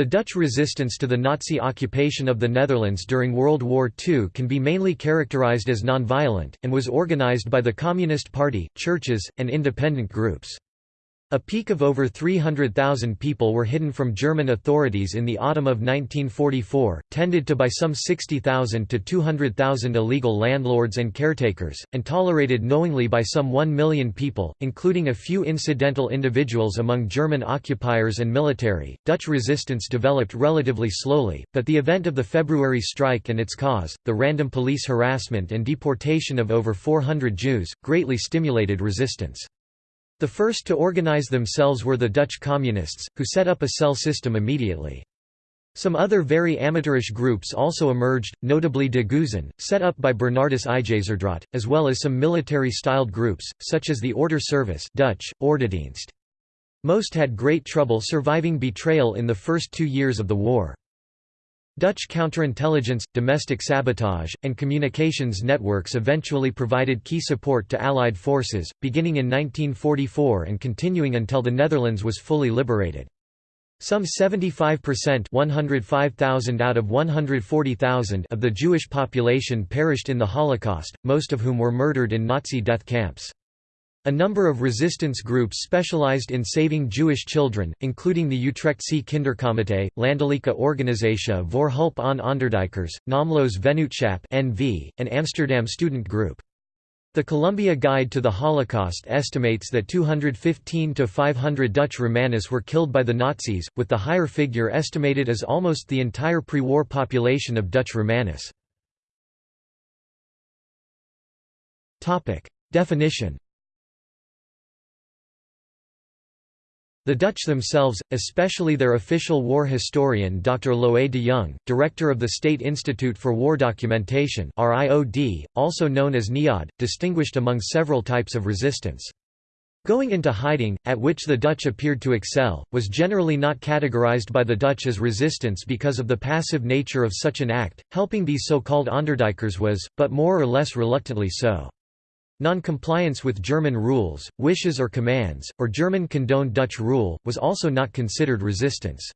The Dutch resistance to the Nazi occupation of the Netherlands during World War II can be mainly characterized as nonviolent, and was organized by the Communist Party, churches, and independent groups. A peak of over 300,000 people were hidden from German authorities in the autumn of 1944, tended to by some 60,000 to 200,000 illegal landlords and caretakers, and tolerated knowingly by some 1 million people, including a few incidental individuals among German occupiers and military. Dutch resistance developed relatively slowly, but the event of the February strike and its cause, the random police harassment and deportation of over 400 Jews, greatly stimulated resistance. The first to organize themselves were the Dutch communists, who set up a cell system immediately. Some other very amateurish groups also emerged, notably De Geuzen, set up by Bernardus Ijzerdraat, as well as some military-styled groups, such as the Order Service Dutch, Ordedienst. Most had great trouble surviving betrayal in the first two years of the war. Dutch counterintelligence, domestic sabotage, and communications networks eventually provided key support to Allied forces, beginning in 1944 and continuing until the Netherlands was fully liberated. Some 75% 105,000 out of 140,000 of the Jewish population perished in the Holocaust, most of whom were murdered in Nazi death camps. A number of resistance groups specialized in saving Jewish children, including the Utrechtse Kinderkomitee, Landelijke Organisatie voor Hulp aan Onderduikers, Naamloos Vennootschap (NV), and Amsterdam Student Group. The Columbia Guide to the Holocaust estimates that 215 to 500 Dutch Romanis were killed by the Nazis, with the higher figure estimated as almost the entire pre-war population of Dutch Romanis. Definition The Dutch themselves, especially their official war historian Dr. Loé de Jong, director of the State Institute for War Documentation also known as NIOD, distinguished among several types of resistance. Going into hiding, at which the Dutch appeared to excel, was generally not categorized by the Dutch as resistance because of the passive nature of such an act, helping these so-called Onderduikers was, but more or less reluctantly so. Non-compliance with German rules, wishes or commands, or German condoned Dutch rule, was also not considered resistance.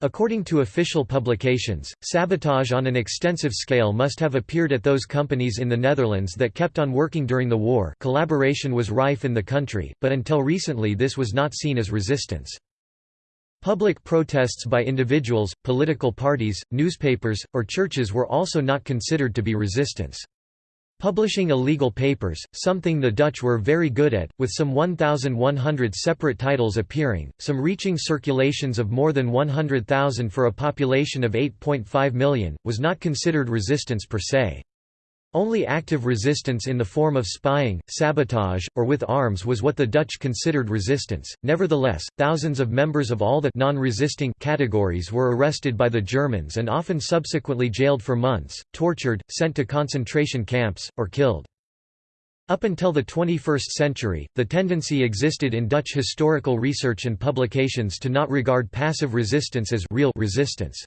According to official publications, sabotage on an extensive scale must have appeared at those companies in the Netherlands that kept on working during the war collaboration was rife in the country, but until recently this was not seen as resistance. Public protests by individuals, political parties, newspapers, or churches were also not considered to be resistance. Publishing illegal papers, something the Dutch were very good at, with some 1,100 separate titles appearing, some reaching circulations of more than 100,000 for a population of 8.5 million, was not considered resistance per se. Only active resistance in the form of spying, sabotage, or with arms was what the Dutch considered resistance. Nevertheless, thousands of members of all the non-resisting categories were arrested by the Germans and often subsequently jailed for months, tortured, sent to concentration camps, or killed. Up until the 21st century, the tendency existed in Dutch historical research and publications to not regard passive resistance as real resistance.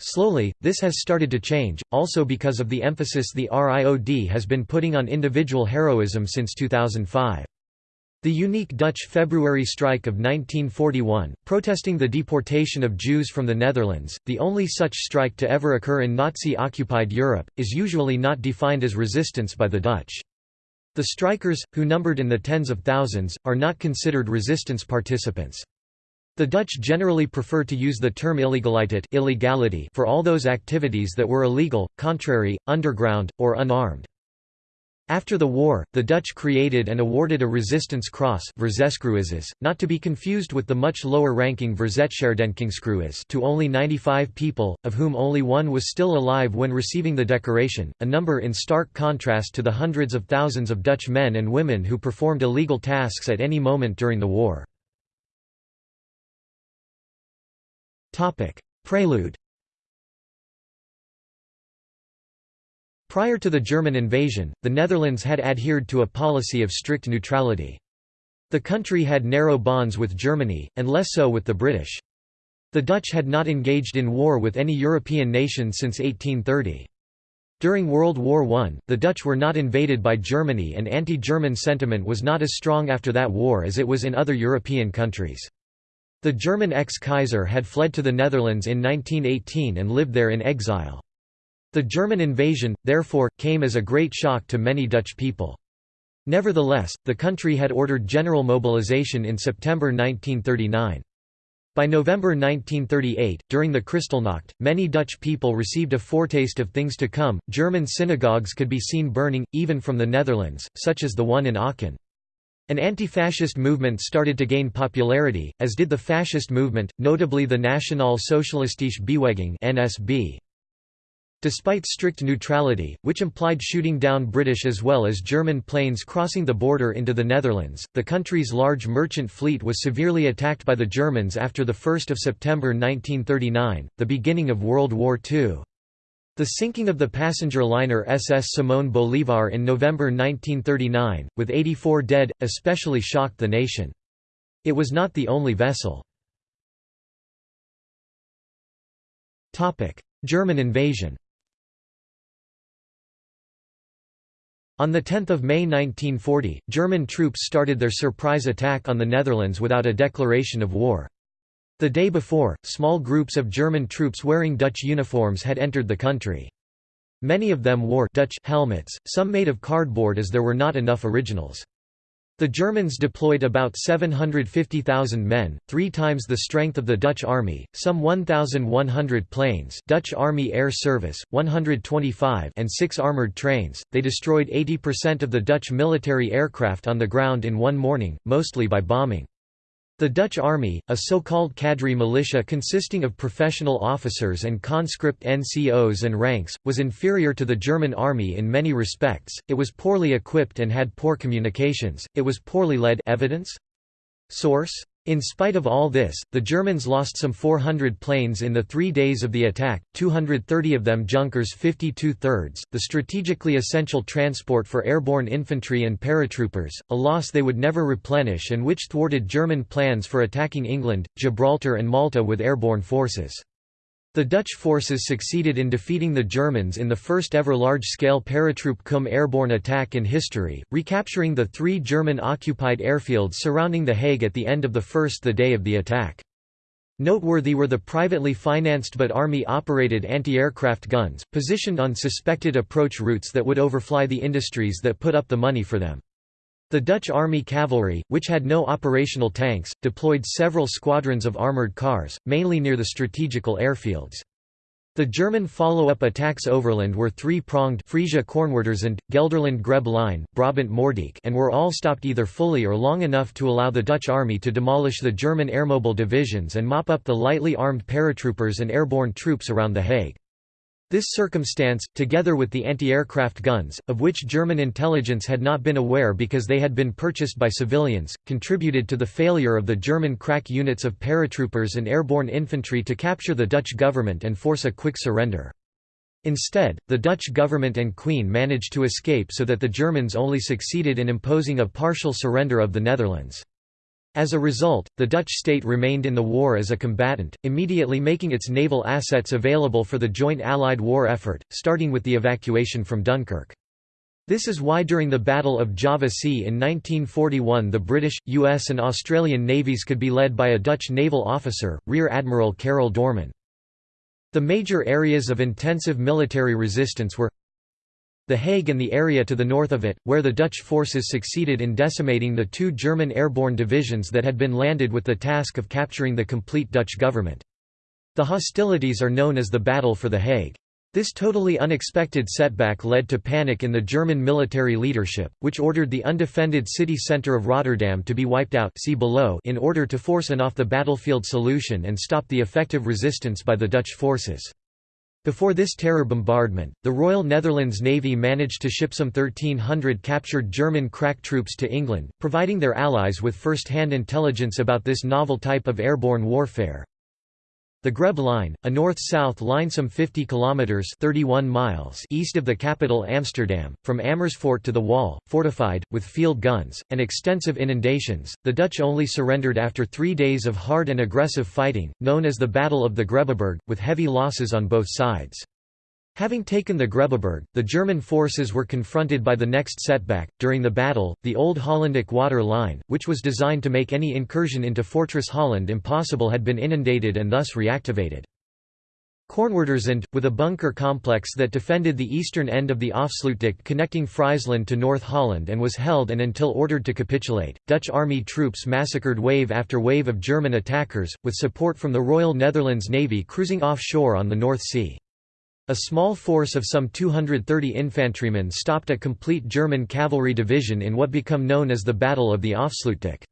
Slowly, this has started to change, also because of the emphasis the RIOD has been putting on individual heroism since 2005. The unique Dutch February strike of 1941, protesting the deportation of Jews from the Netherlands, the only such strike to ever occur in Nazi-occupied Europe, is usually not defined as resistance by the Dutch. The strikers, who numbered in the tens of thousands, are not considered resistance participants. The Dutch generally prefer to use the term illegaliteit illegality for all those activities that were illegal, contrary, underground, or unarmed. After the war, the Dutch created and awarded a resistance cross not to be confused with the much lower-ranking Verzetsherdenkingskruis to only 95 people, of whom only one was still alive when receiving the decoration, a number in stark contrast to the hundreds of thousands of Dutch men and women who performed illegal tasks at any moment during the war. Prelude Prior to the German invasion, the Netherlands had adhered to a policy of strict neutrality. The country had narrow bonds with Germany, and less so with the British. The Dutch had not engaged in war with any European nation since 1830. During World War I, the Dutch were not invaded by Germany and anti-German sentiment was not as strong after that war as it was in other European countries. The German ex-Kaiser had fled to the Netherlands in 1918 and lived there in exile. The German invasion, therefore, came as a great shock to many Dutch people. Nevertheless, the country had ordered general mobilization in September 1939. By November 1938, during the Kristallnacht, many Dutch people received a foretaste of things to come. German synagogues could be seen burning, even from the Netherlands, such as the one in Aachen. An anti-fascist movement started to gain popularity, as did the fascist movement, notably the Nationale Socialistische Beweging (NSB). Despite strict neutrality, which implied shooting down British as well as German planes crossing the border into the Netherlands, the country's large merchant fleet was severely attacked by the Germans after 1 September 1939, the beginning of World War II. The sinking of the passenger liner SS Simón Bolívar in November 1939, with 84 dead, especially shocked the nation. It was not the only vessel. German invasion On 10 May 1940, German troops started their surprise attack on the Netherlands without a declaration of war. The day before, small groups of German troops wearing Dutch uniforms had entered the country. Many of them wore Dutch helmets, some made of cardboard as there were not enough originals. The Germans deployed about 750,000 men, three times the strength of the Dutch army, some 1,100 planes Dutch Army Air Service, 125 and six armoured trains. They destroyed 80% of the Dutch military aircraft on the ground in one morning, mostly by bombing. The Dutch army, a so-called cadre militia consisting of professional officers and conscript NCOs and ranks, was inferior to the German army in many respects, it was poorly equipped and had poor communications, it was poorly led evidence? Source? In spite of all this, the Germans lost some 400 planes in the three days of the attack, 230 of them Junkers 52 thirds, the strategically essential transport for airborne infantry and paratroopers, a loss they would never replenish and which thwarted German plans for attacking England, Gibraltar and Malta with airborne forces. The Dutch forces succeeded in defeating the Germans in the first ever large-scale paratroop cum airborne attack in history, recapturing the three German-occupied airfields surrounding The Hague at the end of the first the day of the attack. Noteworthy were the privately financed but army-operated anti-aircraft guns, positioned on suspected approach routes that would overfly the industries that put up the money for them. The Dutch Army cavalry, which had no operational tanks, deployed several squadrons of armoured cars, mainly near the strategical airfields. The German follow-up attacks overland were three-pronged Friesia Kornwerderzand, Gelderland Grebbe Line, Brabant Moerdijk and were all stopped either fully or long enough to allow the Dutch army to demolish the German airmobile divisions and mop up the lightly armed paratroopers and airborne troops around The Hague. This circumstance, together with the anti-aircraft guns, of which German intelligence had not been aware because they had been purchased by civilians, contributed to the failure of the German crack units of paratroopers and airborne infantry to capture the Dutch government and force a quick surrender. Instead, the Dutch government and Queen managed to escape so that the Germans only succeeded in imposing a partial surrender of the Netherlands. As a result, the Dutch state remained in the war as a combatant, immediately making its naval assets available for the joint Allied war effort, starting with the evacuation from Dunkirk. This is why during the Battle of Java Sea in 1941 the British, US and Australian navies could be led by a Dutch naval officer, Rear Admiral Karel Doorman. The major areas of intensive military resistance were the Hague and the area to the north of it, where the Dutch forces succeeded in decimating the two German airborne divisions that had been landed with the task of capturing the complete Dutch government. The hostilities are known as the Battle for the Hague. This totally unexpected setback led to panic in the German military leadership, which ordered the undefended city centre of Rotterdam to be wiped out see below in order to force an off-the-battlefield solution and stop the effective resistance by the Dutch forces. Before this terror bombardment, the Royal Netherlands Navy managed to ship some 1,300 captured German crack troops to England, providing their allies with first-hand intelligence about this novel type of airborne warfare. The Grebbe Line, a north-south line some 50 kilometers (31 miles) east of the capital Amsterdam, from Amersfoort to the Waal, fortified with field guns and extensive inundations. The Dutch only surrendered after 3 days of hard and aggressive fighting, known as the Battle of the Grebbeberg, with heavy losses on both sides. Having taken the Grebbeberg, the German forces were confronted by the next setback. During the battle, the Old Hollandic water line, which was designed to make any incursion into Fortress Holland impossible, had been inundated and thus reactivated. Kornwerderzand, with a bunker complex that defended the eastern end of the Afsluitdijk connecting Friesland to North Holland and was held and until ordered to capitulate, Dutch army troops massacred wave after wave of German attackers, with support from the Royal Netherlands Navy cruising offshore on the North Sea. A small force of some 230 infantrymen stopped a complete German cavalry division in what became known as the Battle of the Afsluitdijk.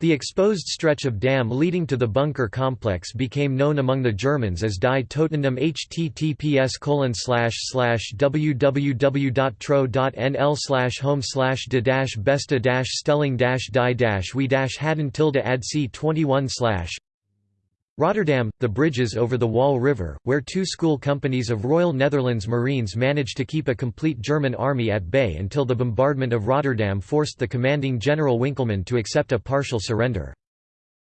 The exposed stretch of dam leading to the bunker complex became known among the Germans as Die Totendam https www.tro.nl home de besta stelling die we hadden tilde ad c 21 Rotterdam, the bridges over the Waal River, where two school companies of Royal Netherlands Marines managed to keep a complete German army at bay until the bombardment of Rotterdam forced the commanding General Winkelman to accept a partial surrender.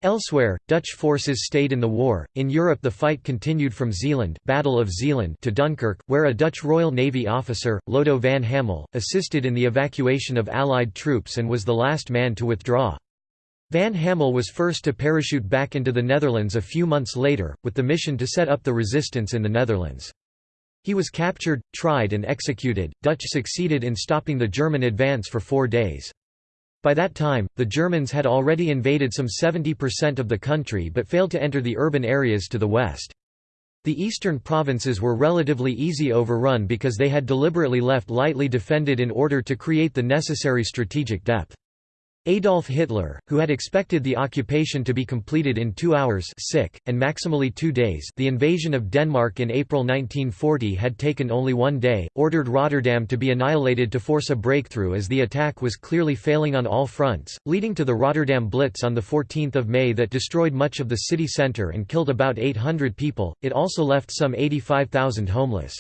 Elsewhere, Dutch forces stayed in the war. In Europe, the fight continued from Zeeland, Battle of Zeeland to Dunkirk, where a Dutch Royal Navy officer, Lodo van Hamel, assisted in the evacuation of Allied troops and was the last man to withdraw. Van Hamel was first to parachute back into the Netherlands a few months later, with the mission to set up the resistance in the Netherlands. He was captured, tried and executed. Dutch succeeded in stopping the German advance for four days. By that time, the Germans had already invaded some 70% of the country but failed to enter the urban areas to the west. The eastern provinces were relatively easy overrun because they had deliberately left lightly defended in order to create the necessary strategic depth. Adolf Hitler, who had expected the occupation to be completed in two hours sick, and maximally two days the invasion of Denmark in April 1940 had taken only one day, ordered Rotterdam to be annihilated to force a breakthrough as the attack was clearly failing on all fronts, leading to the Rotterdam Blitz on 14 May that destroyed much of the city centre and killed about 800 people, it also left some 85,000 homeless.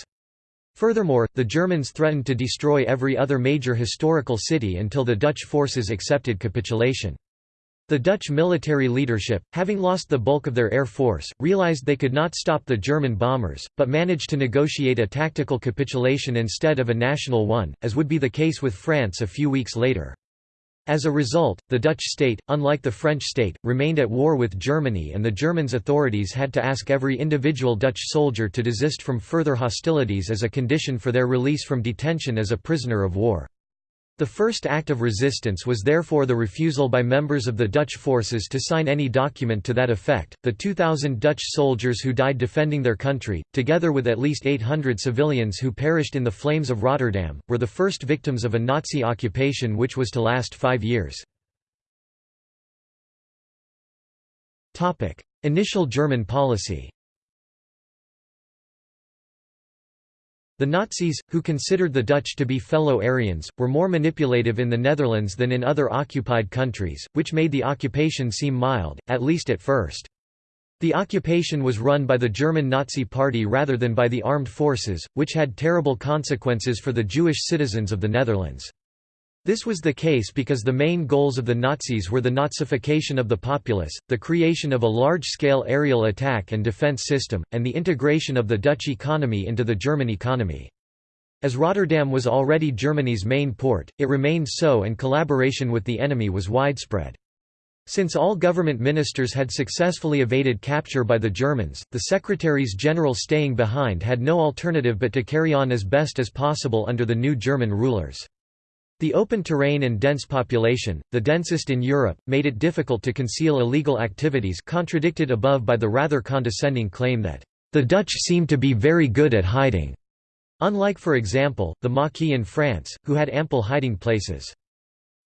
Furthermore, the Germans threatened to destroy every other major historical city until the Dutch forces accepted capitulation. The Dutch military leadership, having lost the bulk of their air force, realized they could not stop the German bombers, but managed to negotiate a tactical capitulation instead of a national one, as would be the case with France a few weeks later. As a result, the Dutch state, unlike the French state, remained at war with Germany and the Germans' authorities had to ask every individual Dutch soldier to desist from further hostilities as a condition for their release from detention as a prisoner of war. The first act of resistance was therefore the refusal by members of the Dutch forces to sign any document to that effect. The 2,000 Dutch soldiers who died defending their country, together with at least 800 civilians who perished in the flames of Rotterdam, were the first victims of a Nazi occupation which was to last five years. Initial German policy The Nazis, who considered the Dutch to be fellow Aryans, were more manipulative in the Netherlands than in other occupied countries, which made the occupation seem mild, at least at first. The occupation was run by the German Nazi Party rather than by the armed forces, which had terrible consequences for the Jewish citizens of the Netherlands. This was the case because the main goals of the Nazis were the Nazification of the populace, the creation of a large-scale aerial attack and defense system, and the integration of the Dutch economy into the German economy. As Rotterdam was already Germany's main port, it remained so and collaboration with the enemy was widespread. Since all government ministers had successfully evaded capture by the Germans, the secretaries general staying behind had no alternative but to carry on as best as possible under the new German rulers. The open terrain and dense population, the densest in Europe, made it difficult to conceal illegal activities contradicted above by the rather condescending claim that, "...the Dutch seem to be very good at hiding." Unlike for example, the Maquis in France, who had ample hiding places.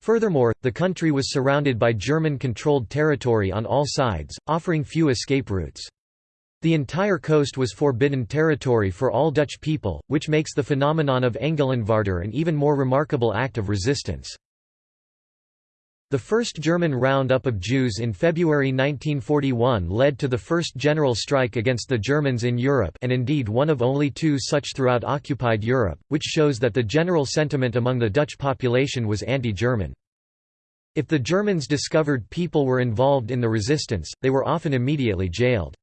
Furthermore, the country was surrounded by German-controlled territory on all sides, offering few escape routes. The entire coast was forbidden territory for all Dutch people, which makes the phenomenon of Engelandvaarder an even more remarkable act of resistance. The first German roundup of Jews in February 1941 led to the first general strike against the Germans in Europe and indeed one of only two such throughout occupied Europe, which shows that the general sentiment among the Dutch population was anti-German. If the Germans discovered people were involved in the resistance, they were often immediately jailed.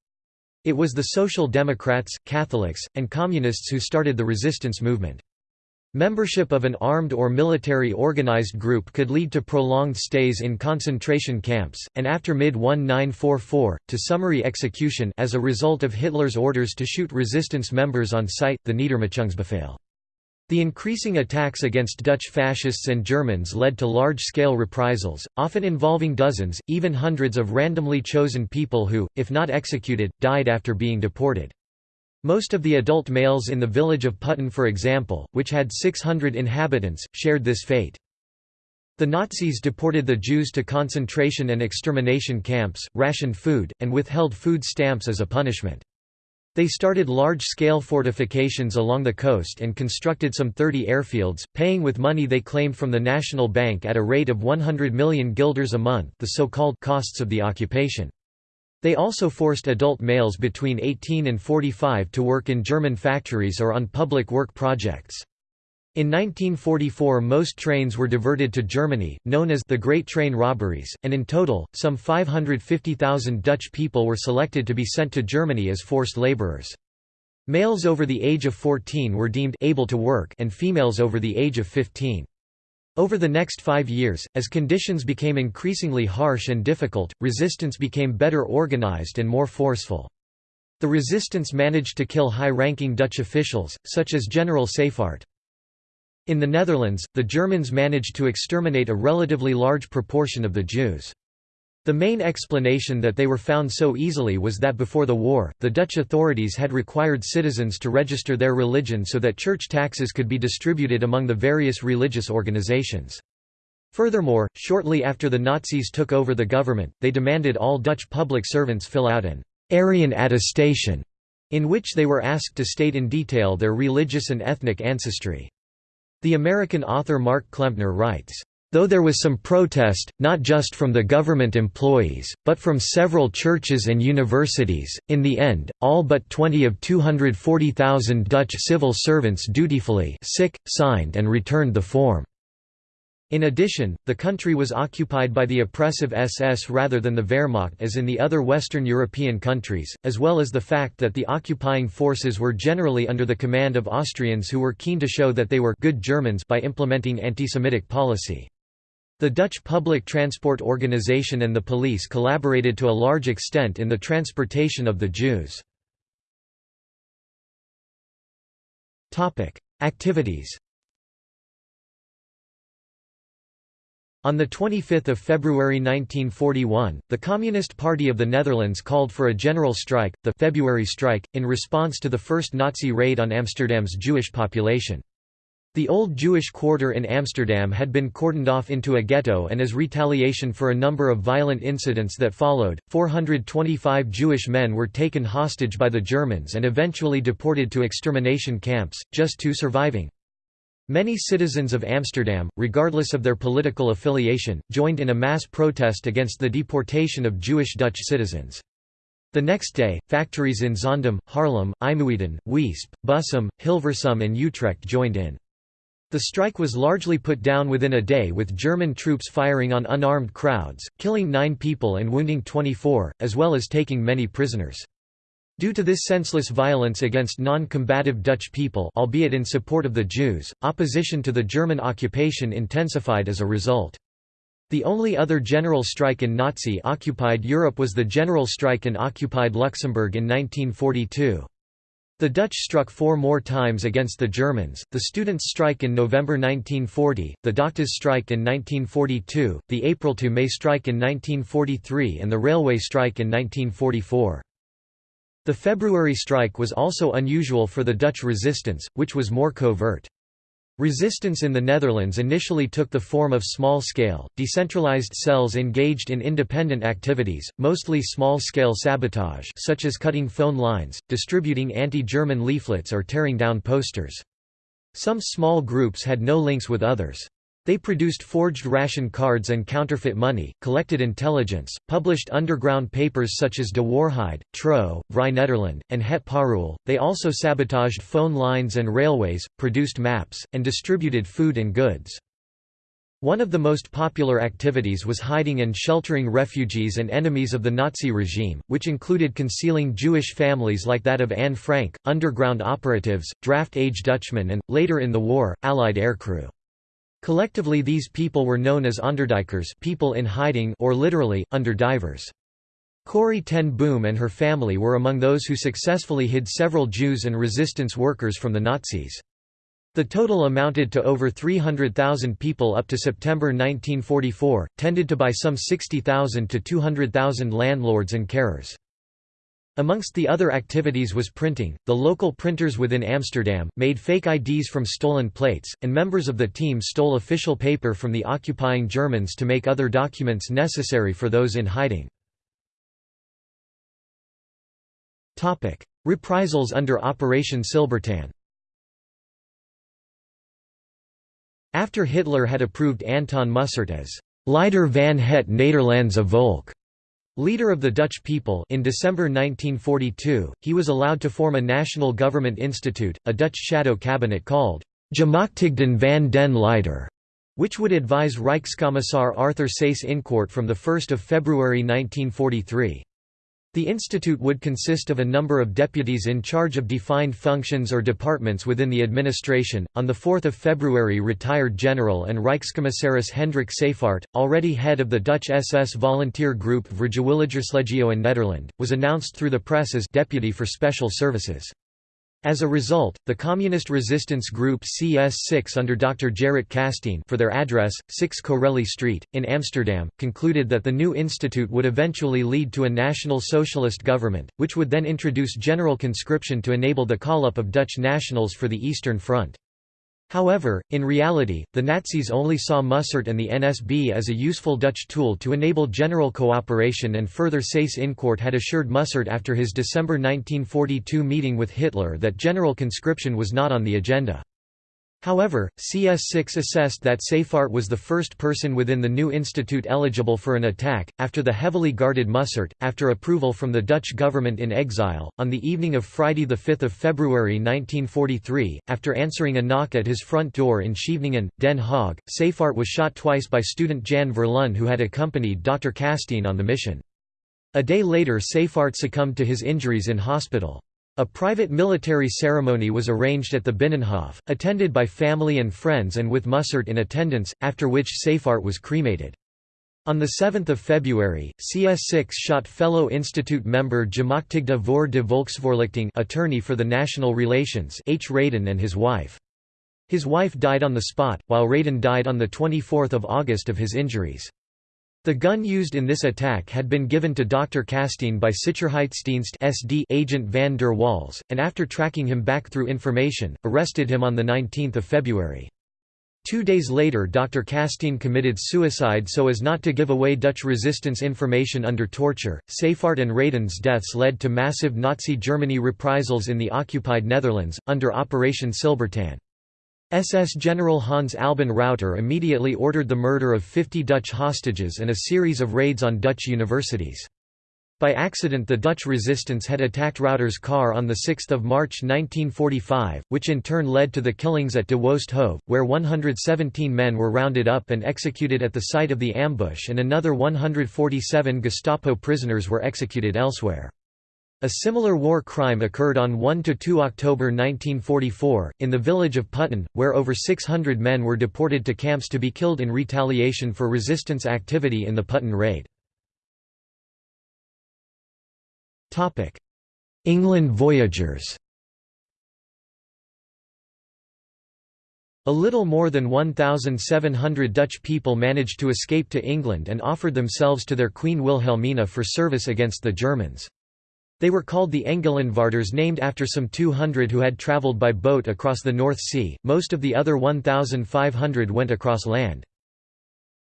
It was the Social Democrats, Catholics, and Communists who started the resistance movement. Membership of an armed or military organized group could lead to prolonged stays in concentration camps, and after mid-1944, to summary execution as a result of Hitler's orders to shoot resistance members on sight, the Niedermachungsbefehl. The increasing attacks against Dutch fascists and Germans led to large-scale reprisals, often involving dozens, even hundreds of randomly chosen people who, if not executed, died after being deported. Most of the adult males in the village of Putten for example, which had 600 inhabitants, shared this fate. The Nazis deported the Jews to concentration and extermination camps, rationed food, and withheld food stamps as a punishment. They started large-scale fortifications along the coast and constructed some 30 airfields, paying with money they claimed from the National Bank at a rate of 100 million guilders a month the so-called costs of the occupation. They also forced adult males between 18 and 45 to work in German factories or on public work projects. In 1944 most trains were diverted to Germany, known as the Great Train Robberies, and in total, some 550,000 Dutch people were selected to be sent to Germany as forced laborers. Males over the age of 14 were deemed able to work and females over the age of 15. Over the next five years, as conditions became increasingly harsh and difficult, resistance became better organized and more forceful. The resistance managed to kill high-ranking Dutch officials, such as General Seyffardt. In the Netherlands, the Germans managed to exterminate a relatively large proportion of the Jews. The main explanation that they were found so easily was that before the war, the Dutch authorities had required citizens to register their religion so that church taxes could be distributed among the various religious organizations. Furthermore, shortly after the Nazis took over the government, they demanded all Dutch public servants fill out an Aryan attestation, in which they were asked to state in detail their religious and ethnic ancestry. The American author Mark Klempner writes, Though there was some protest, not just from the government employees, but from several churches and universities, in the end, all but 20 of 240,000 Dutch civil servants dutifully sick, signed and returned the form. In addition, the country was occupied by the oppressive SS rather than the Wehrmacht as in the other Western European countries, as well as the fact that the occupying forces were generally under the command of Austrians who were keen to show that they were good Germans by implementing anti-Semitic policy. The Dutch Public Transport Organization and the police collaborated to a large extent in the transportation of the Jews. Activities On 25 February 1941, the Communist Party of the Netherlands called for a general strike, the February Strike, in response to the first Nazi raid on Amsterdam's Jewish population. The old Jewish quarter in Amsterdam had been cordoned off into a ghetto and as retaliation for a number of violent incidents that followed, 425 Jewish men were taken hostage by the Germans and eventually deported to extermination camps, just two surviving. Many citizens of Amsterdam, regardless of their political affiliation, joined in a mass protest against the deportation of Jewish Dutch citizens. The next day, factories in Zaandam, Haarlem, IJmuiden, Weesp, Bussum, Hilversum and Utrecht joined in. The strike was largely put down within a day with German troops firing on unarmed crowds, killing nine people and wounding 24, as well as taking many prisoners. Due to this senseless violence against non-combative Dutch people albeit in support of the Jews, opposition to the German occupation intensified as a result. The only other general strike in Nazi-occupied Europe was the general strike in occupied Luxembourg in 1942. The Dutch struck four more times against the Germans, the students' strike in November 1940, the doctors' strike in 1942, the April–May strike in 1943 and the railway strike in 1944. The February strike was also unusual for the Dutch resistance, which was more covert. Resistance in the Netherlands initially took the form of small-scale, decentralized cells engaged in independent activities, mostly small-scale sabotage such as cutting phone lines, distributing anti-German leaflets or tearing down posters. Some small groups had no links with others. They produced forged ration cards and counterfeit money, collected intelligence, published underground papers such as De Waarheid, Trouw, Vrij Nederland, and Het Parool. They also sabotaged phone lines and railways, produced maps, and distributed food and goods. One of the most popular activities was hiding and sheltering refugees and enemies of the Nazi regime, which included concealing Jewish families like that of Anne Frank, underground operatives, draft-age Dutchmen and, later in the war, Allied aircrew. Collectively these people were known as Onderduikers people in hiding or literally, underdivers. Corrie ten Boom and her family were among those who successfully hid several Jews and resistance workers from the Nazis. The total amounted to over 300,000 people up to September 1944, tended to by some 60,000 to 200,000 landlords and carers. Amongst the other activities was printing. The local printers within Amsterdam made fake IDs from stolen plates, and members of the team stole official paper from the occupying Germans to make other documents necessary for those in hiding. Topic: Reprisals under Operation Silbertanne. After Hitler had approved Anton Mussert as Leider van het Nederlandse volk, leader of the Dutch people in December 1942, he was allowed to form a national government institute, a Dutch shadow cabinet called Gemachtigden van den Leider, which would advise Reichskommissar Arthur Seyss-Inquart from 1 February 1943. The institute would consist of a number of deputies in charge of defined functions or departments within the administration. On the 4th of February, retired General and Rijkscommissaris Hendrik Seyffardt, already head of the Dutch SS volunteer group Vrijwilligerslegio in Nederland, was announced through the press as deputy for special services. As a result, the communist resistance group CS6 under Dr. Gerrit Kastein for their address, 6 Corelli Street, in Amsterdam, concluded that the new institute would eventually lead to a national socialist government, which would then introduce general conscription to enable the call-up of Dutch nationals for the Eastern Front. However, in reality, the Nazis only saw Mussert and the NSB as a useful Dutch tool to enable general cooperation and further Seyss-Inquart had assured Mussert after his December 1942 meeting with Hitler that general conscription was not on the agenda. However, CS6 assessed that Seyffardt was the first person within the new institute eligible for an attack, after the heavily guarded Mussert, after approval from the Dutch government in exile. On the evening of Friday 5 February 1943, after answering a knock at his front door in Scheveningen, Den Haag, Seyffardt was shot twice by student Jan Verleun who had accompanied Dr. Kastein on the mission. A day later Seyffardt succumbed to his injuries in hospital. A private military ceremony was arranged at the Binnenhof, attended by family and friends and with Mussert in attendance, after which Seyffardt was cremated. On 7 February, CS6 shot fellow institute member Gemachtigde voor de Volksvoorlichting attorney for the National Relations H. Reydon and his wife. His wife died on the spot, while Reydon died on 24 August of his injuries. The gun used in this attack had been given to Dr. Kastein by Sicherheitsdienst SD agent van der Waals, and after tracking him back through information, arrested him on 19 February. Two days later Dr. Kastein committed suicide so as not to give away Dutch resistance information under torture. Seyffardt and Reydon's deaths led to massive Nazi Germany reprisals in the occupied Netherlands, under Operation Silbertanne. SS General Hans Albin Rauter immediately ordered the murder of 50 Dutch hostages and a series of raids on Dutch universities. By accident the Dutch resistance had attacked Rauter's car on 6 March 1945, which in turn led to the killings at De Woeste Hoeve, where 117 men were rounded up and executed at the site of the ambush and another 147 Gestapo prisoners were executed elsewhere. A similar war crime occurred on 1–2 October 1944, in the village of Putten, where over 600 men were deported to camps to be killed in retaliation for resistance activity in the Putten raid. England voyagers A little more than 1,700 Dutch people managed to escape to England and offered themselves to their Queen Wilhelmina for service against the Germans. They were called the Engelandvaarders named after some 200 who had travelled by boat across the North Sea, most of the other 1,500 went across land.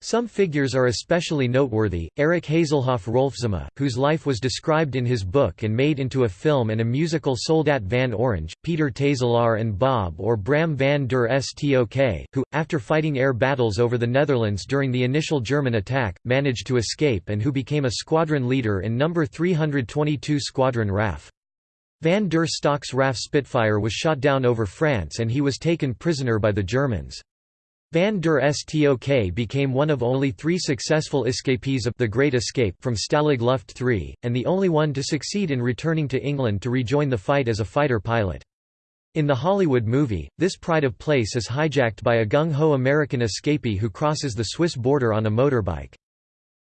Some figures are especially noteworthy, Erik Hazelhoff Roelfzema, whose life was described in his book and made into a film and a musical Soldaat van Oranje, Peter Tazelaar and Bob or Bram van der Stok, who, after fighting air battles over the Netherlands during the initial German attack, managed to escape and who became a squadron leader in No. 322 Squadron RAF. Van der Stok's RAF Spitfire was shot down over France and he was taken prisoner by the Germans. Van der Stok became one of only three successful escapees of The Great Escape from Stalag Luft III, and the only one to succeed in returning to England to rejoin the fight as a fighter pilot. In the Hollywood movie, this pride of place is hijacked by a gung-ho American escapee who crosses the Swiss border on a motorbike.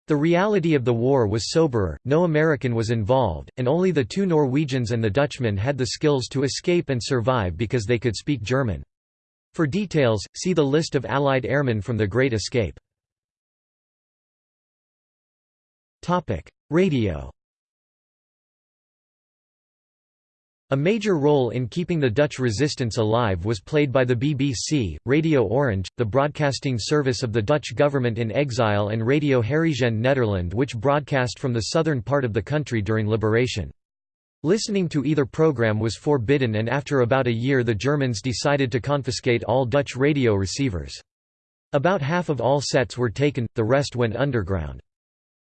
The reality of the war was soberer, no American was involved, and only the two Norwegians and the Dutchman had the skills to escape and survive because they could speak German. For details, see the list of Allied airmen from the Great Escape. Radio A major role in keeping the Dutch resistance alive was played by the BBC, Radio Orange, the broadcasting service of the Dutch government in exile and Radio Herrijzend Nederland which broadcast from the southern part of the country during liberation. Listening to either program was forbidden and after about a year the Germans decided to confiscate all Dutch radio receivers. About half of all sets were taken, the rest went underground.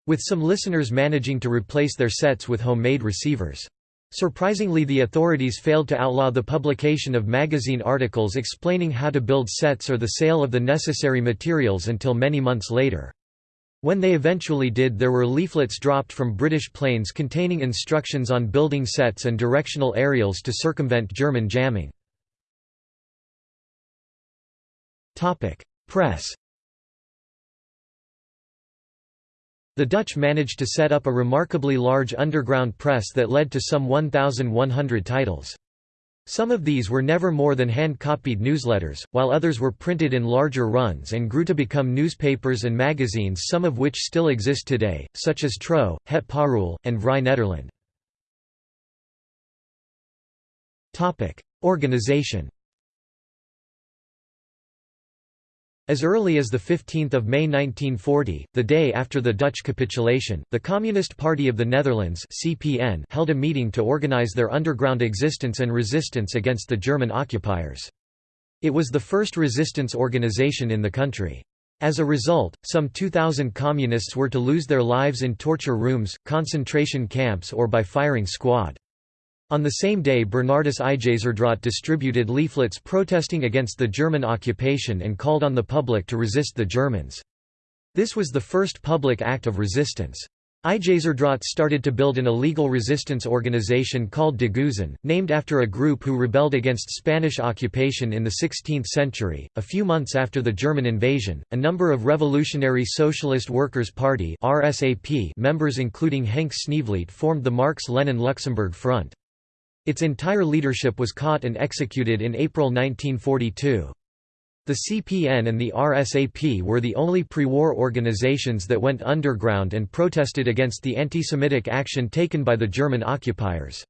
With some listeners managing to replace their sets with homemade receivers. Surprisingly the authorities failed to outlaw the publication of magazine articles explaining how to build sets or the sale of the necessary materials until many months later. When they eventually did there were leaflets dropped from British planes containing instructions on building sets and directional aerials to circumvent German jamming. Press The Dutch managed to set up a remarkably large underground press that led to some 1,100 titles. Some of these were never more than hand-copied newsletters, while others were printed in larger runs and grew to become newspapers and magazines some of which still exist today, such as Trouw, Het Parool, and Vrij Nederland. Organization As early as 15 May 1940, the day after the Dutch capitulation, the Communist Party of the Netherlands CPN held a meeting to organize their underground existence and resistance against the German occupiers. It was the first resistance organization in the country. As a result, some 2,000 communists were to lose their lives in torture rooms, concentration camps or by firing squad. On the same day Bernardus Ijzerdraat distributed leaflets protesting against the German occupation and called on the public to resist the Germans. This was the first public act of resistance. Ijzerdraat started to build an illegal resistance organization called De Geuzen, named after a group who rebelled against Spanish occupation in the 16th century. A few months after the German invasion, a number of Revolutionary Socialist Workers' Party (RSAP) members including Henk Sneevliet formed the Marx-Lenin-Luxembourg Front. Its entire leadership was caught and executed in April 1942. The CPN and the RSAP were the only pre-war organizations that went underground and protested against the anti-Semitic action taken by the German occupiers.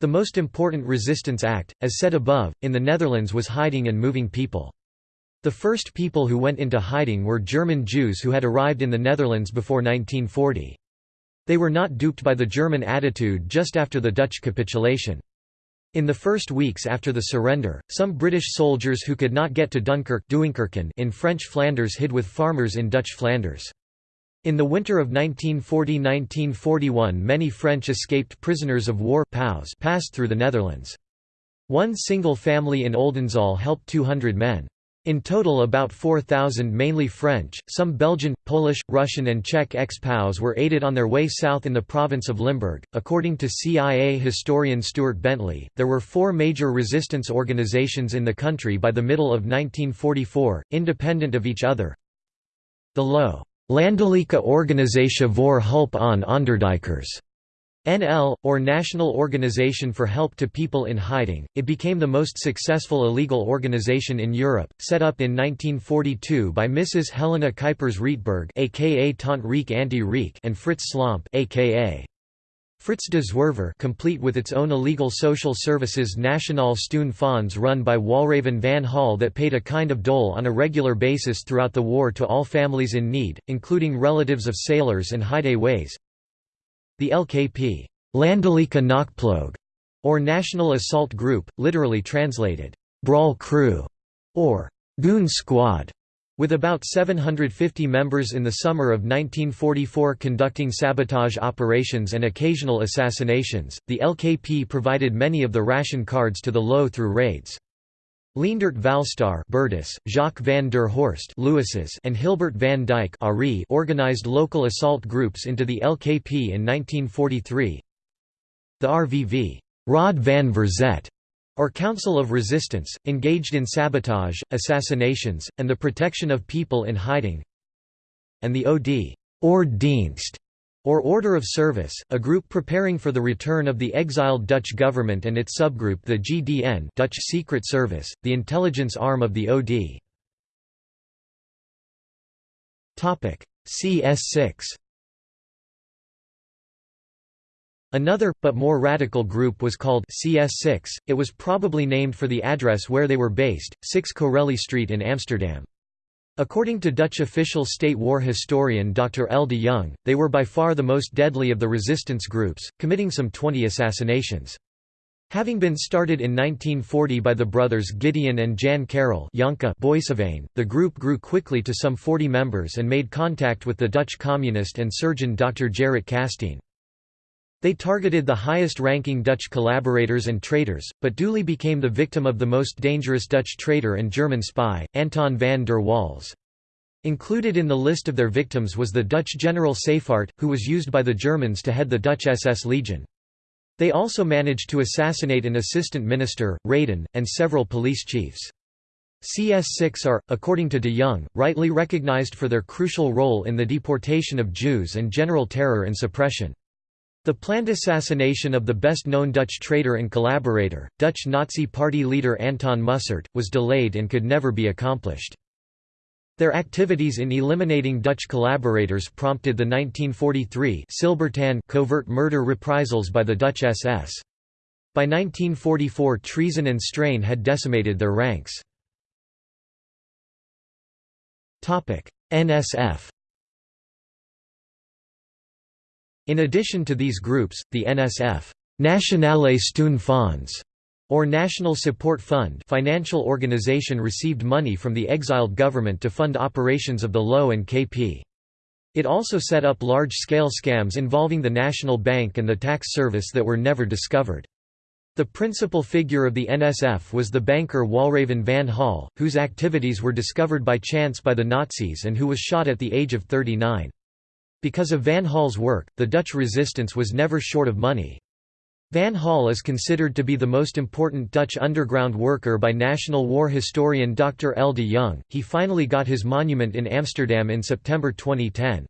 The most important resistance act, as said above, in the Netherlands was hiding and moving people. The first people who went into hiding were German Jews who had arrived in the Netherlands before 1940. They were not duped by the German attitude just after the Dutch capitulation. In the first weeks after the surrender, some British soldiers who could not get to Dunkirk in French Flanders hid with farmers in Dutch Flanders. In the winter of 1940–1941 many French escaped prisoners of war passed through the Netherlands. One single family in Oldenzaal helped 200 men. In total about 4,000 mainly French, some Belgian, Polish, Russian and Czech ex-POWs were aided on their way south in the province of Limburg. According to CIA historian Stuart Bentley, there were four major resistance organizations in the country by the middle of 1944, independent of each other. The Low Landelijke Organisatie voor Hulp aan Onderduikers NL, or National Organization for Help to People in Hiding, it became the most successful illegal organization in Europe, set up in 1942 by Mrs. Helena Kuipers Rietberg aka Tant Riek Anti Riek and Frits Slomp aka Fritz de Zwerver complete with its own illegal social services Nationale Steun Fonds run by Walraven van Hall that paid a kind of dole on a regular basis throughout the war to all families in need, including relatives of sailors and hideaways, the LKP Landelijke Knokploeg, or National Assault Group, literally translated, Brawl Crew, or Goon Squad, with about 750 members in the summer of 1944 conducting sabotage operations and occasional assassinations, the LKP provided many of the ration cards to the Low through raids. Leendert Valstar Bertus, Jacques van der Horst Lewis's, and Hilbert van Ari organized local assault groups into the LKP in 1943. The RVV Raad van Verzet or Council of Resistance, engaged in sabotage, assassinations, and the protection of people in hiding and the OD Ordedienst or Order of Service, a group preparing for the return of the exiled Dutch government and its subgroup the GDN Dutch Secret Service, the intelligence arm of the OD. CS6 Another, but more radical group was called CS6, it was probably named for the address where they were based, 6 Corelli Street in Amsterdam. According to Dutch official state war historian Dr. L. de Jong, they were by far the most deadly of the resistance groups, committing some 20 assassinations. Having been started in 1940 by the brothers Gideon and Jan Karel the group grew quickly to some 40 members and made contact with the Dutch communist and surgeon Dr. Gerrit Kastein. They targeted the highest-ranking Dutch collaborators and traitors, but duly became the victim of the most dangerous Dutch traitor and German spy, Anton van der Waals. Included in the list of their victims was the Dutch general Seyffardt, who was used by the Germans to head the Dutch SS Legion. They also managed to assassinate an assistant minister, Reydon, and several police chiefs. CS6 are, according to de Jong, rightly recognized for their crucial role in the deportation of Jews and general terror and suppression. The planned assassination of the best-known Dutch traitor and collaborator, Dutch Nazi Party leader Anton Mussert, was delayed and could never be accomplished. Their activities in eliminating Dutch collaborators prompted the 1943 Silbertanne covert murder reprisals by the Dutch SS. By 1944 treason and strain had decimated their ranks. NSF In addition to these groups, the NSF Nationale Fonds or National Support Fund financial organization received money from the exiled government to fund operations of the LO and KP. It also set up large-scale scams involving the National Bank and the tax service that were never discovered. The principal figure of the NSF was the banker Walraven van Hall, whose activities were discovered by chance by the Nazis and who was shot at the age of 39. Because of Van Hall's work, the Dutch resistance was never short of money. Van Hall is considered to be the most important Dutch underground worker by national war historian Dr. L. de Jong. He finally got his monument in Amsterdam in September 2010.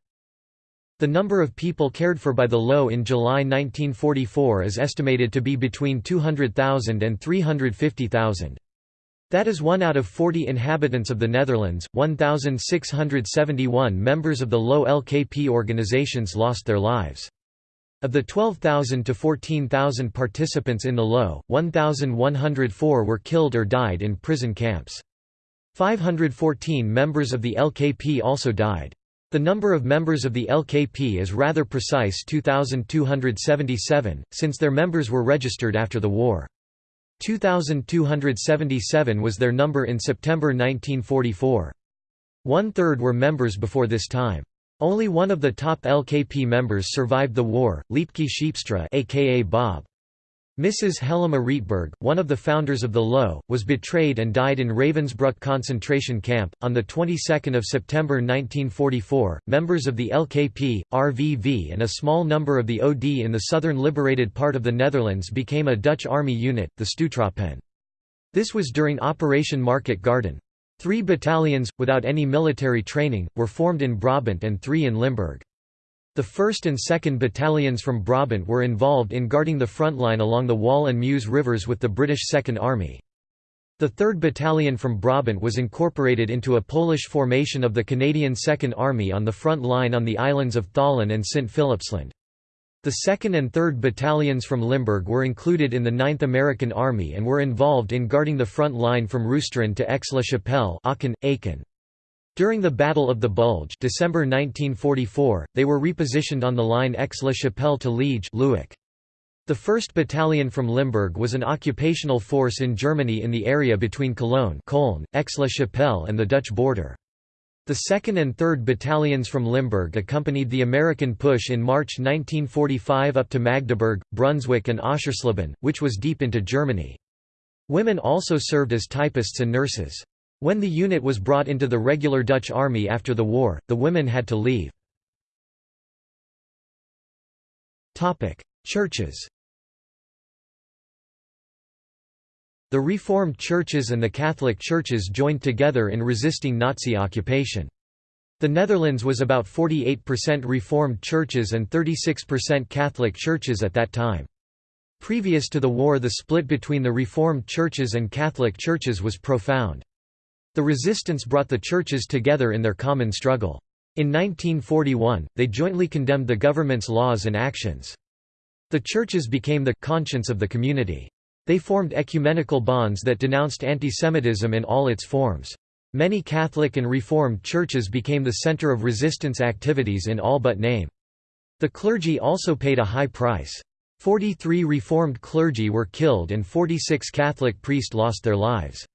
The number of people cared for by the LO in July 1944 is estimated to be between 200,000 and 350,000. That is one out of 40 inhabitants of the Netherlands. 1,671 members of the LO LKP organizations lost their lives. Of the 12,000 to 14,000 participants in the LO, 1,104 were killed or died in prison camps. 514 members of the LKP also died. The number of members of the LKP is rather precise 2,277, since their members were registered after the war. 2,277 was their number in September 1944. One-third were members before this time. Only one of the top LKP members survived the war, Liepke Scheepstra aka Bob. Mrs. Helena Rietberg, one of the founders of the LO, was betrayed and died in Ravensbrück concentration camp. On the 22nd of September 1944, members of the LKP, RVV, and a small number of the OD in the southern liberated part of the Netherlands became a Dutch army unit, the Stoottroepen. This was during Operation Market Garden. Three battalions, without any military training, were formed in Brabant and three in Limburg. The 1st and 2nd Battalions from Brabant were involved in guarding the front line along the Waal and Meuse rivers with the British Second Army. The 3rd Battalion from Brabant was incorporated into a Polish formation of the Canadian Second Army on the front line on the islands of Tholen and St. Philipsland. The 2nd and 3rd Battalions from Limburg were included in the 9th American Army and were involved in guarding the front line from Roosteren to Aix-la-Chapelle Aachen. During the Battle of the Bulge December 1944, they were repositioned on the line Aix-la-Chapelle to Liege The 1st Battalion from Limburg was an occupational force in Germany in the area between Cologne Aix-la-Chapelle and the Dutch border. The 2nd and 3rd Battalions from Limburg accompanied the American push in March 1945 up to Magdeburg, Brunswick and Oschersleben, which was deep into Germany. Women also served as typists and nurses. When the unit was brought into the regular Dutch army after the war, the women had to leave. Churches The Reformed churches and the Catholic churches joined together in resisting Nazi occupation. The Netherlands was about 48% Reformed churches and 36% Catholic churches at that time. Previous to the war the split between the Reformed churches and Catholic churches was profound. The resistance brought the churches together in their common struggle. In 1941, they jointly condemned the government's laws and actions. The churches became the conscience of the community. They formed ecumenical bonds that denounced antisemitism in all its forms. Many Catholic and Reformed churches became the center of resistance activities in all but name. The clergy also paid a high price. 43 Reformed clergy were killed and 46 Catholic priests lost their lives.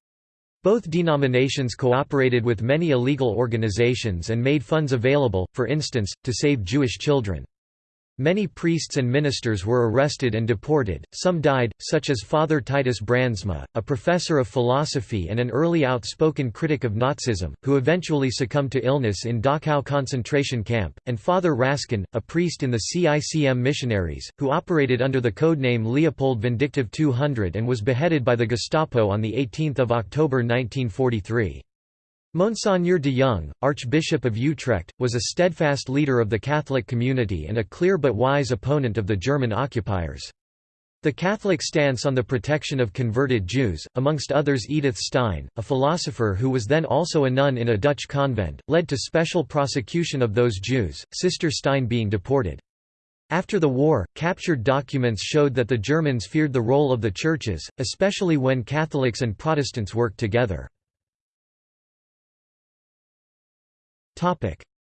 Both denominations cooperated with many illegal organizations and made funds available, for instance, to save Jewish children. Many priests and ministers were arrested and deported, some died, such as Father Titus Brandsma, a professor of philosophy and an early outspoken critic of Nazism, who eventually succumbed to illness in Dachau concentration camp, and Father Raskin, a priest in the CICM missionaries, who operated under the codename Leopold Vindictive 200 and was beheaded by the Gestapo on 18 October 1943. Monseigneur de Jong, Archbishop of Utrecht, was a steadfast leader of the Catholic community and a clear but wise opponent of the German occupiers. The Catholic stance on the protection of converted Jews, amongst others Edith Stein, a philosopher who was then also a nun in a Dutch convent, led to special prosecution of those Jews, Sister Stein being deported. After the war, captured documents showed that the Germans feared the role of the churches, especially when Catholics and Protestants worked together.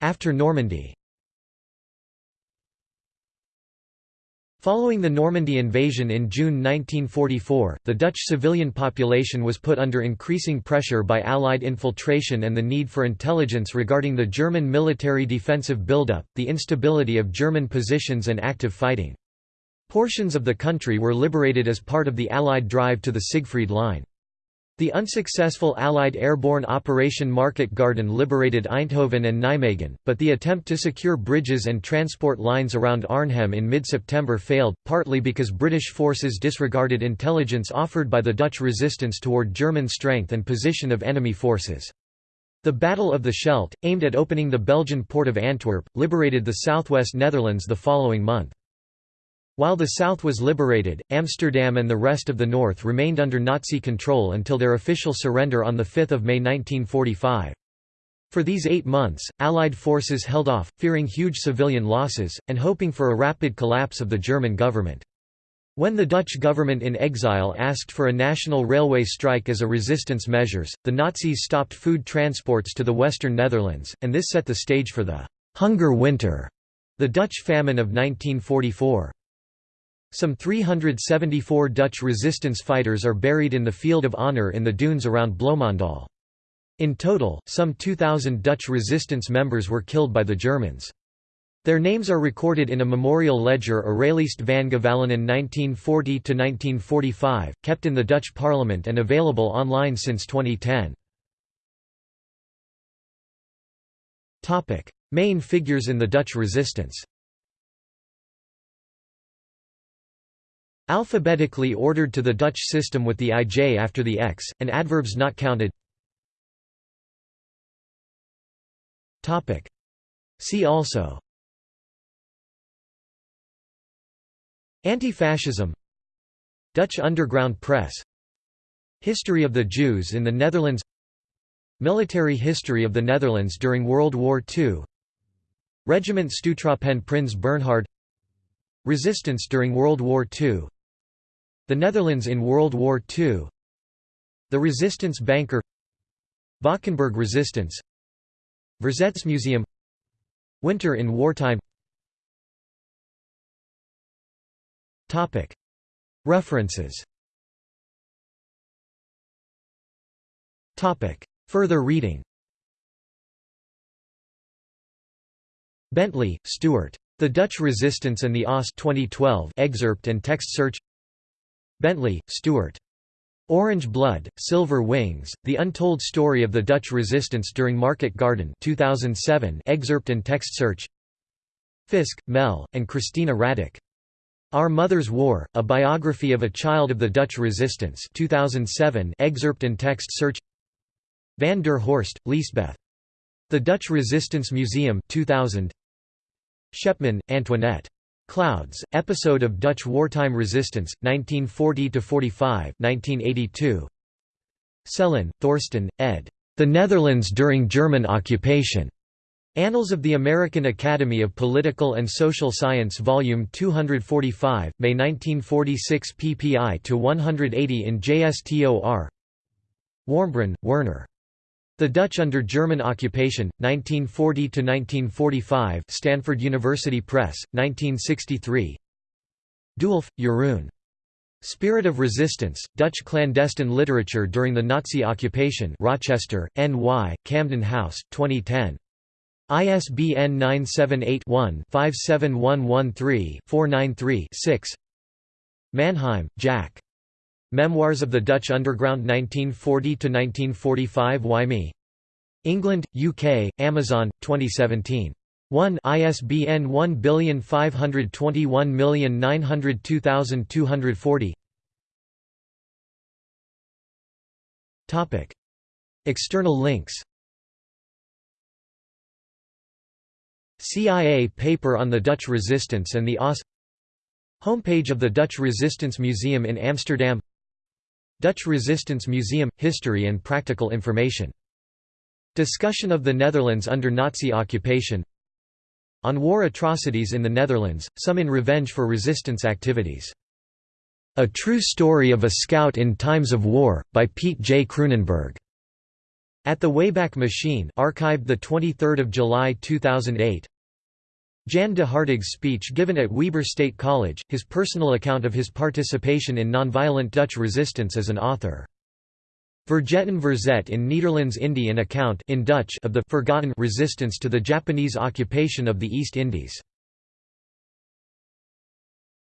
After Normandy Following the Normandy invasion in June 1944, the Dutch civilian population was put under increasing pressure by Allied infiltration and the need for intelligence regarding the German military defensive buildup, the instability of German positions and active fighting. Portions of the country were liberated as part of the Allied drive to the Siegfried Line. The unsuccessful Allied airborne Operation Market Garden liberated Eindhoven and Nijmegen, but the attempt to secure bridges and transport lines around Arnhem in mid-September failed, partly because British forces disregarded intelligence offered by the Dutch resistance toward German strength and position of enemy forces. The Battle of the Scheldt, aimed at opening the Belgian port of Antwerp, liberated the southwest Netherlands the following month. While the south was liberated, Amsterdam and the rest of the north remained under Nazi control until their official surrender on 5 May 1945. For these eight months, Allied forces held off, fearing huge civilian losses, and hoping for a rapid collapse of the German government. When the Dutch government in exile asked for a national railway strike as a resistance measures, the Nazis stopped food transports to the western Netherlands, and this set the stage for the «hunger winter», the Dutch famine of 1944. Some 374 Dutch resistance fighters are buried in the Field of Honour in the dunes around Bloemendaal. In total, some 2,000 Dutch resistance members were killed by the Germans. Their names are recorded in a memorial ledger Erelijst van Gevallenen 1940–1945, kept in the Dutch parliament and available online since 2010. Main figures in the Dutch resistance Alphabetically ordered to the Dutch system with the ij after the x, and adverbs not counted. See also. Anti-fascism. Dutch underground press. History of the Jews in the Netherlands. Military history of the Netherlands during World War II Regiment Stoottroepen Prins Bernhard. Resistance during World War II the Netherlands in World War II The Resistance Banker. Valkenburg Resistance. Verzetsmuseum Winter in wartime. References. Further reading. Bentley, Stuart. The Dutch Resistance and the OSS 2012 excerpt and text search Bentley, Stuart. Orange Blood, Silver Wings, The Untold Story of the Dutch Resistance During Market Garden 2007 excerpt and text search Fisk, Mel, and Christina Radic. Our Mother's War, A Biography of a Child of the Dutch Resistance 2007 excerpt and text search Van der Horst, Liesbeth. The Dutch Resistance Museum 2000 Shepman, Antoinette. Clouds, episode of Dutch wartime resistance, 1940–45 1982. Sellin, Thorsten, ed. The Netherlands during German occupation. Annals of the American Academy of Political and Social Science Volume 245, May 1946 pp to 180 in JSTOR Warmbrunn, Werner. The Dutch under German occupation, 1940–1945 Stanford University Press, 1963 Dewulf, Jeroen. Spirit of Resistance, Dutch Clandestine Literature During the Nazi Occupation Rochester, N.Y., Camden House, 2010. ISBN 978-1-57113-493-6 Mannheim, Jack. Memoirs of the Dutch Underground 1940–1945 Why Me? England, UK, Amazon, 2017. 1 ISBN 1521902240 Topic. External links. CIA paper on the Dutch resistance and the OSS Homepage of the Dutch Resistance Museum in Amsterdam Dutch Resistance Museum – History and practical information. Discussion of the Netherlands under Nazi occupation On war atrocities in the Netherlands, some in revenge for resistance activities. A True Story of a Scout in Times of War, by Pete J. Kroonenberg. At the Wayback Machine archived 23 July 2008 Jan de Hartog's speech given at Weber State College, his personal account of his participation in nonviolent Dutch resistance as an author. Vergeten Verzet in Nederlands Indie an account in Dutch of the forgotten resistance to the Japanese occupation of the East Indies.